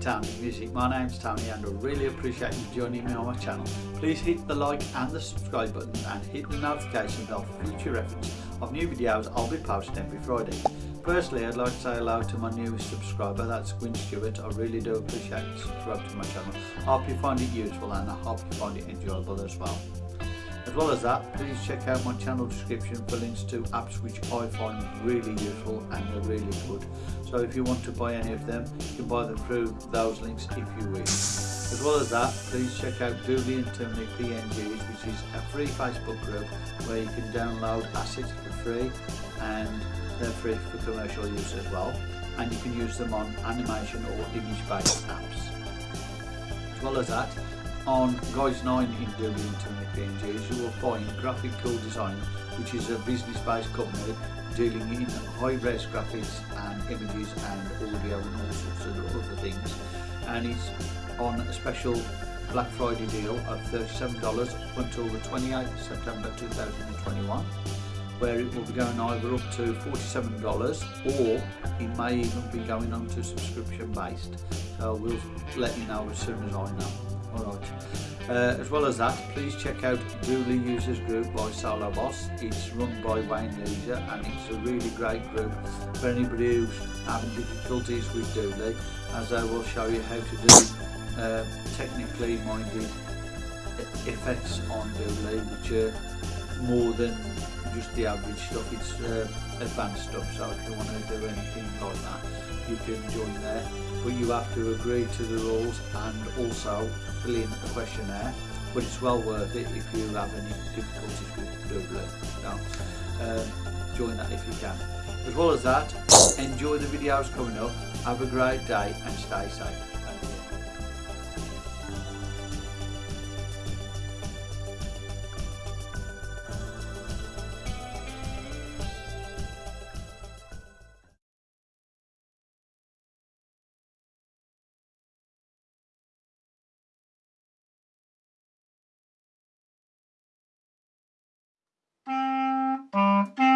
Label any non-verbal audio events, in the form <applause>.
Tony Music. My name's Tony and I really appreciate you joining me on my channel. Please hit the like and the subscribe button and hit the notification bell for future reference of new videos I'll be posting every Friday. Firstly, I'd like to say hello to my newest subscriber, that's Gwyn Stewart. I really do appreciate you subscribing to my channel. I hope you find it useful and I hope you find it enjoyable as well. As well as that, please check out my channel description for links to apps which I find really useful and they're really good. So if you want to buy any of them, you can buy them through those links if you wish. As well as that, please check out Doodly and Toonly PNGs, which is a free Facebook group where you can download assets for free and they're free for commercial use as well. And you can use them on animation or image-based apps. As well as that, on Guys 9 in and Toonly PNGs, you will find Graphic Cool Design, which is a business-based company dealing in high-res graphics and images and audio and all sorts of other things. And it's on a special Black Friday deal of $37 up until the 28th September 2021 where it will be going either up to $47 or it may even be going on to subscription based so we'll let you know as soon as I know Alright. Uh, as well as that, please check out Dooley Users Group by Solo Boss. It's run by Wayne Leisure and it's a really great group for anybody who's having difficulties with Dooley as I will show you how to do uh, technically minded effects on Dooley which are more than just the average stuff, it's uh, advanced stuff, so if you want to do anything like that, you can join there. But you have to agree to the rules and also fill in a questionnaire, but it's well worth it if you have any difficulties with Google. So, um, join that if you can. As well as that, <coughs> enjoy the videos coming up, have a great day and stay safe. 嗯